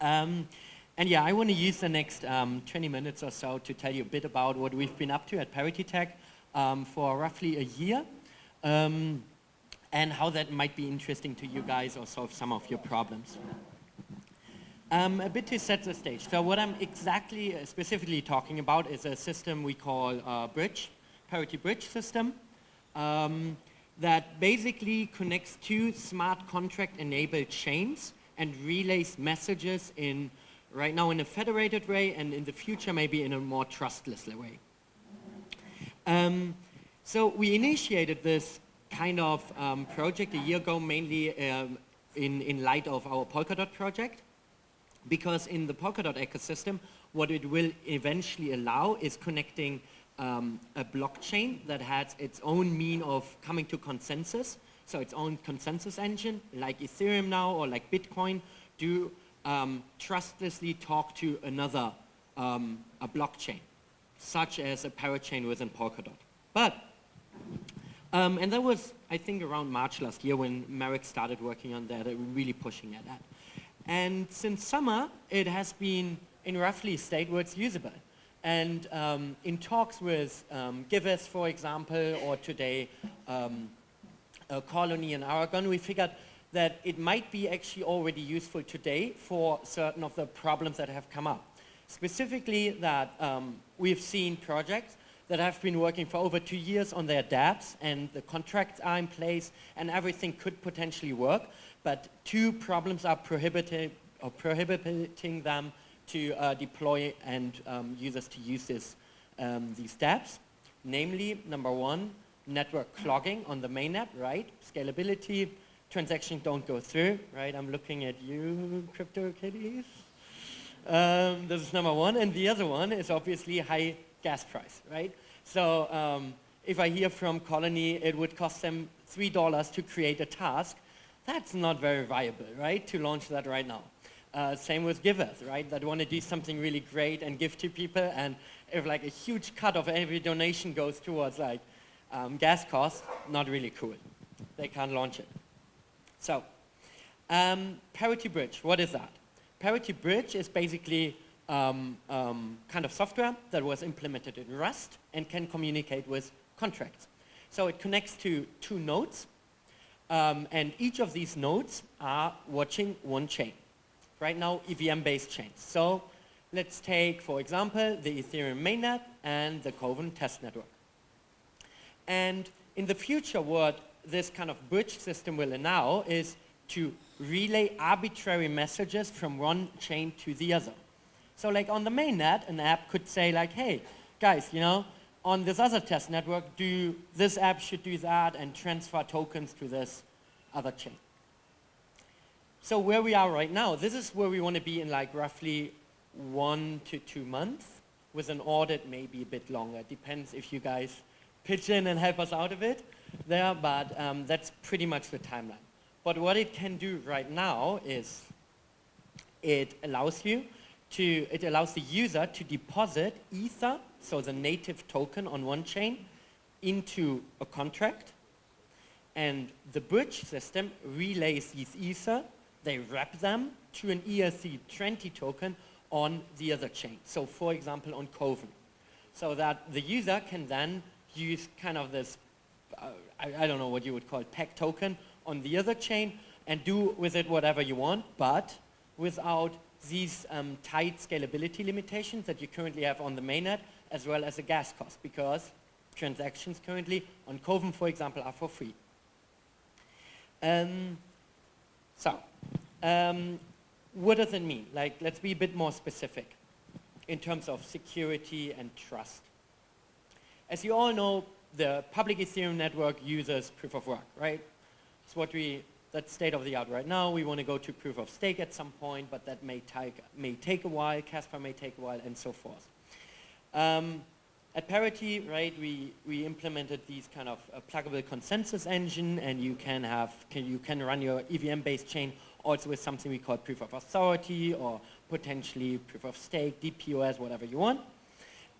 Um, and yeah, I want to use the next um, 20 minutes or so to tell you a bit about what we've been up to at Parity Tech um, for roughly a year um, and how that might be interesting to you guys or solve some of your problems. Um, a bit to set the stage. So what I'm exactly uh, specifically talking about is a system we call uh, Bridge, Parity Bridge system, um, that basically connects two smart contract enabled chains and relays messages in right now in a federated way and in the future maybe in a more trustless way. Um, so we initiated this kind of um, project a year ago mainly um, in, in light of our Polkadot project because in the Polkadot ecosystem, what it will eventually allow is connecting um, a blockchain that has its own mean of coming to consensus, so its own consensus engine, like Ethereum now or like Bitcoin, do um, trustlessly talk to another um, a blockchain, such as a parachain within Polkadot. But, um, and that was, I think, around March last year when Marek started working on that, really pushing at that. And since summer, it has been in roughly state where it's usable. And um, in talks with um, Giveth, for example, or today um, Colony in Aragon, we figured that it might be actually already useful today for certain of the problems that have come up. Specifically that um, we've seen projects that have been working for over two years on their dApps and the contracts are in place and everything could potentially work, but two problems are prohibiting, or prohibiting them to uh, deploy and um, users to use this, um, these dApps. Namely, number one, network clogging on the mainnet, right? Scalability, transactions don't go through, right? I'm looking at you, CryptoKitties. Um, this is number one. And the other one is obviously high gas price, right? So um, if I hear from Colony, it would cost them $3 to create a task that's not very viable, right, to launch that right now. Uh, same with givers, right, that want to do something really great and give to people, and if like a huge cut of every donation goes towards like um, gas costs, not really cool. They can't launch it. So, um, Parity Bridge, what is that? Parity Bridge is basically um, um, kind of software that was implemented in Rust and can communicate with contracts. So it connects to two nodes, um, and each of these nodes are watching one chain. Right now, EVM-based chains. So let's take, for example, the Ethereum mainnet and the Kovan test network. And in the future, what this kind of bridge system will allow is to relay arbitrary messages from one chain to the other. So like on the mainnet, an app could say like, hey, guys, you know, on this other test network, do this app should do that and transfer tokens to this other chain. So where we are right now, this is where we want to be in like roughly one to two months with an audit maybe a bit longer. Depends if you guys pitch in and help us out of it there, but um, that's pretty much the timeline. But what it can do right now is it allows you to, it allows the user to deposit Ether so the native token on one chain, into a contract. And the bridge system relays these Ether, they wrap them to an ERC20 token on the other chain. So for example, on Kovan. So that the user can then use kind of this, uh, I, I, don't know what you would call it, peg token on the other chain and do with it whatever you want, but without these um, tight scalability limitations that you currently have on the mainnet as well as the gas cost because transactions currently on Kovan, for example, are for free. Um, so, um, what does it mean? Like, let's be a bit more specific in terms of security and trust. As you all know, the public Ethereum network uses proof of work, right? It's what we, that's state of the art right now. We want to go to proof of stake at some point, but that may take, may take a while, Casper may take a while, and so forth. Um, at Parity, right, we, we implemented these kind of uh, pluggable consensus engine and you can have, can, you can run your EVM-based chain also with something we call proof of authority or potentially proof of stake, DPoS, whatever you want.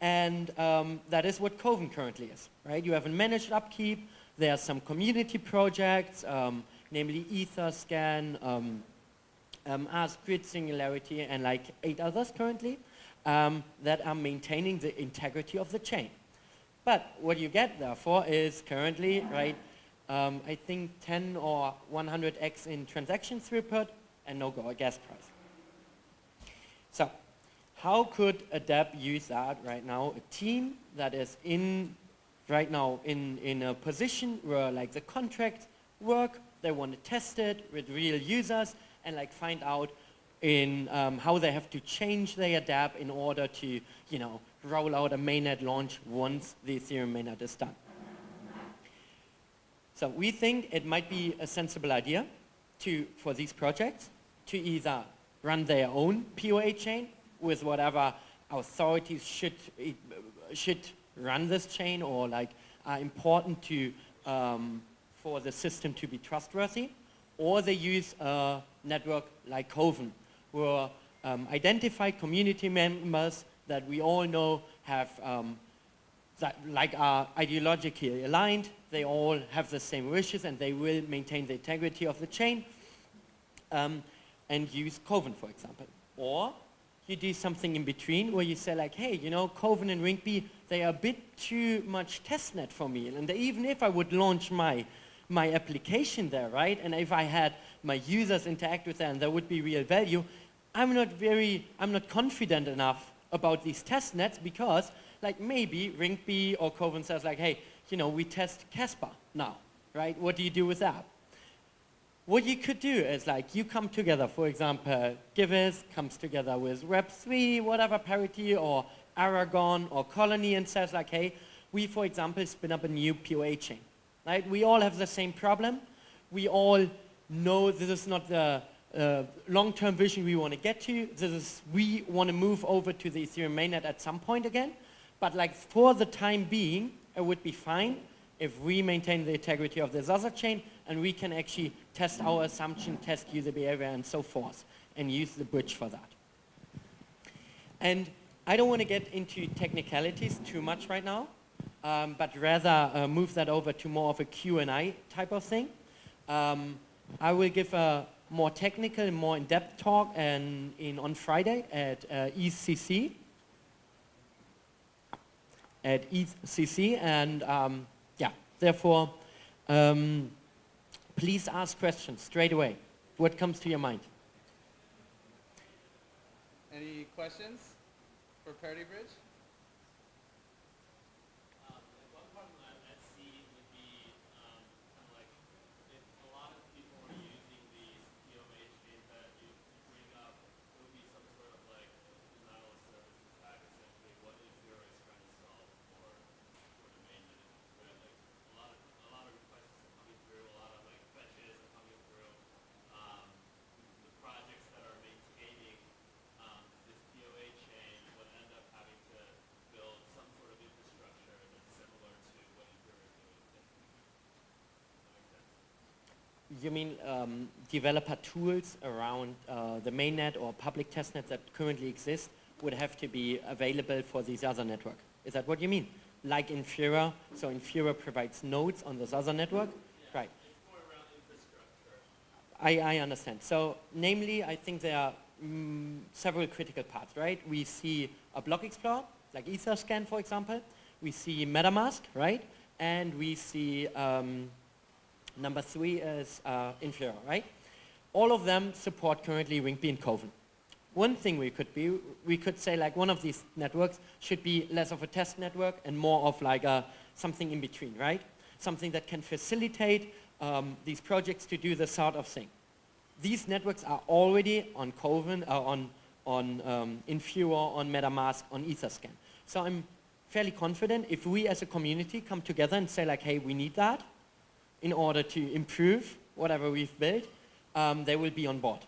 And um, that is what Kovan currently is, right? You have a managed upkeep, there are some community projects, um, namely Etherscan, um, um, Ask, Grid Singularity, and like eight others currently um, that are maintaining the integrity of the chain. But what you get therefore is currently, right, um, I think 10 or 100x in transaction throughput and no gas price. So how could ADAPT use that right now? A team that is in right now in, in a position where like the contract work, they want to test it with real users and like find out in um, how they have to change their dApp in order to, you know, roll out a mainnet launch once the Ethereum mainnet is done. So we think it might be a sensible idea to, for these projects to either run their own POA chain with whatever authorities should, should run this chain or like are important to, um, for the system to be trustworthy, or they use a network like Kovan, where um, identified community members that we all know have um, that like are ideologically aligned, they all have the same wishes and they will maintain the integrity of the chain um, and use Kovan, for example. Or you do something in between where you say like, hey, you know, Kovan and Rinkeby, they are a bit too much testnet for me. And even if I would launch my, my application there, right, and if I had my users interact with that and there would be real value, I'm not very, I'm not confident enough about these test nets because like maybe Rinkeby or Kovan says like, hey, you know, we test Casper now, right? What do you do with that? What you could do is like you come together, for example, Giveth comes together with Web3, whatever parity, or Aragon or Colony and says like, hey, we, for example, spin up a new POA chain, right? We all have the same problem. We all know this is not the uh, long-term vision we want to get to. This is, we want to move over to the Ethereum mainnet at some point again. But like for the time being, it would be fine if we maintain the integrity of this other chain and we can actually test our assumption, test user behavior and so forth and use the bridge for that. And I don't want to get into technicalities too much right now, um, but rather uh, move that over to more of a Q&A type of thing. Um, I will give a more technical, more in-depth talk and in, on Friday at uh, ECC. At ECC and um, yeah, therefore, um, please ask questions straight away. What comes to your mind? Any questions for Parity Bridge? You mean um, developer tools around uh, the mainnet or public testnet that currently exist would have to be available for these other network? Is that what you mean? Like Infura, so Infura provides nodes on this other network? Yeah, right. I, I understand. So namely, I think there are mm, several critical parts, right? We see a block explorer, like Etherscan, for example. We see MetaMask, right? And we see um, Number three is uh, Infura, right? All of them support currently Rinkeby and Kovan. One thing we could be, we could say like one of these networks should be less of a test network and more of like a, something in between, right? Something that can facilitate um, these projects to do this sort of thing. These networks are already on Kovan, uh, on, on um, Infura, on MetaMask, on Etherscan. So I'm fairly confident if we as a community come together and say like, hey, we need that, in order to improve whatever we've built, um, they will be on board.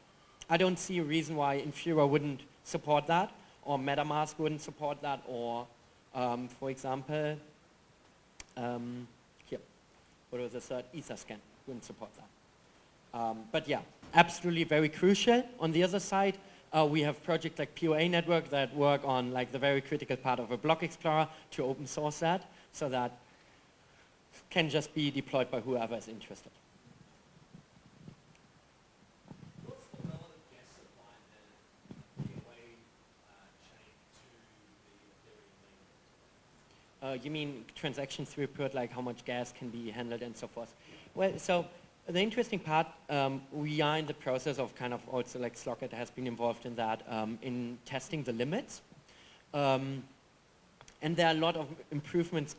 I don't see a reason why Infura wouldn't support that, or MetaMask wouldn't support that, or, um, for example, um, here, what was the third? Etherscan wouldn't support that. Um, but yeah, absolutely very crucial. On the other side, uh, we have projects like POA Network that work on like the very critical part of a block explorer to open source that, so that can just be deployed by whoever is interested. Uh, you mean transaction throughput, like how much gas can be handled and so forth. Well, so the interesting part, um, we are in the process of kind of also like Slockit has been involved in that, um, in testing the limits. Um, and there are a lot of improvements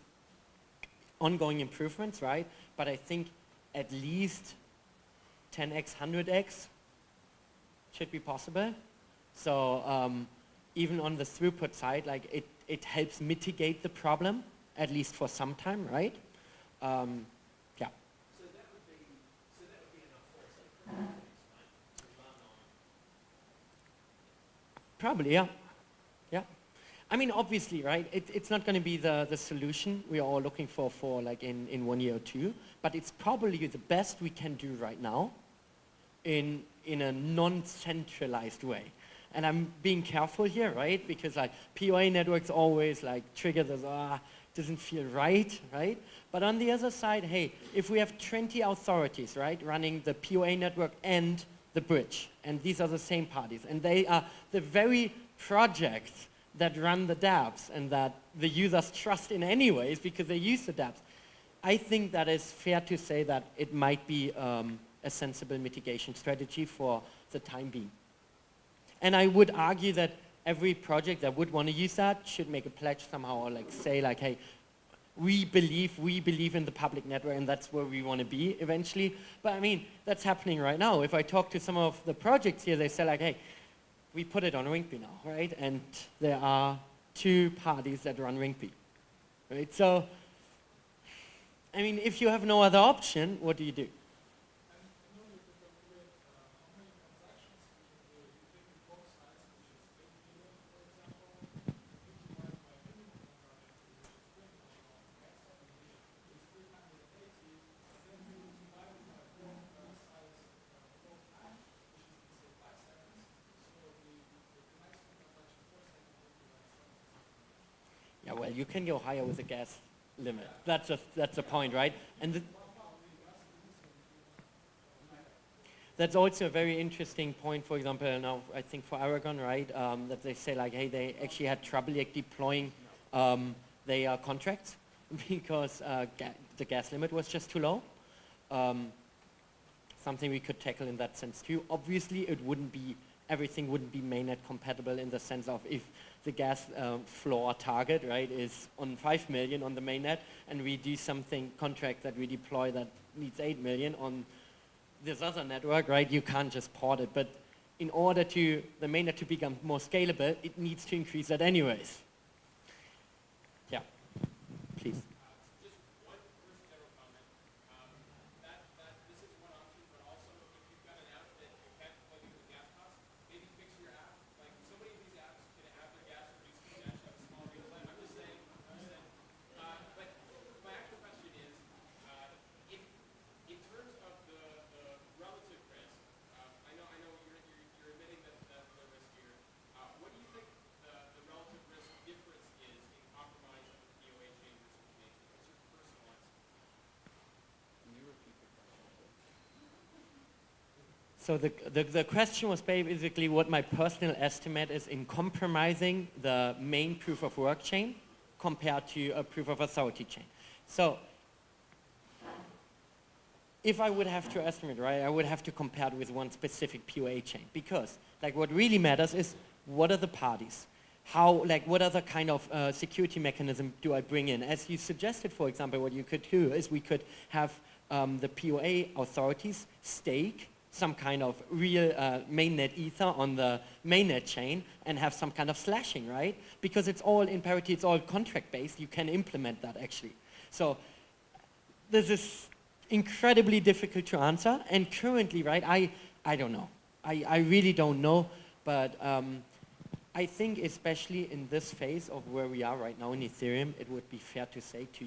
ongoing improvements, right? But I think at least 10x, 100x should be possible. So um, even on the throughput side, like it, it helps mitigate the problem, at least for some time, right? Um, yeah. So that would be, so that would be enough for us, like, right? To run on Probably. Yeah. I mean, obviously, right, it, it's not going to be the, the solution we are all looking for for like in, in one year or two, but it's probably the best we can do right now in, in a non-centralized way. And I'm being careful here, right? Because like POA networks always like trigger this, ah, doesn't feel right, right? But on the other side, hey, if we have 20 authorities, right, running the POA network and the bridge, and these are the same parties, and they are the very projects that run the dApps and that the users trust in anyways because they use the dApps. I think that is fair to say that it might be um, a sensible mitigation strategy for the time being. And I would argue that every project that would want to use that should make a pledge somehow or like say like, hey, we believe, we believe in the public network and that's where we want to be eventually. But I mean, that's happening right now. If I talk to some of the projects here, they say like, hey, we put it on Rinkeby now, right? And there are two parties that run Rinkeby, right? So, I mean, if you have no other option, what do you do? You can go higher with the gas limit. That's a, that's a point, right? And the, that's also a very interesting point, for example, now I think for Aragon, right, um, that they say like, hey, they actually had trouble like deploying um, their contracts because uh, ga the gas limit was just too low. Um, something we could tackle in that sense too. Obviously, it wouldn't be, everything wouldn't be mainnet compatible in the sense of if the gas uh, floor target, right, is on 5 million on the mainnet, and we do something contract that we deploy that needs 8 million on this other network, right, you can't just port it. But in order to the mainnet to become more scalable, it needs to increase that anyways. Yeah, please. So the, the, the, question was basically what my personal estimate is in compromising the main proof of work chain compared to a proof of authority chain. So if I would have to estimate, right, I would have to compare it with one specific POA chain because like what really matters is what are the parties? How, like what other kind of uh, security mechanism do I bring in? As you suggested, for example, what you could do is we could have um, the POA authorities stake some kind of real uh, mainnet ether on the mainnet chain and have some kind of slashing, right? Because it's all in parity, it's all contract based, you can implement that actually. So this is incredibly difficult to answer and currently, right, I, I don't know. I, I really don't know, but um, I think especially in this phase of where we are right now in Ethereum, it would be fair to say to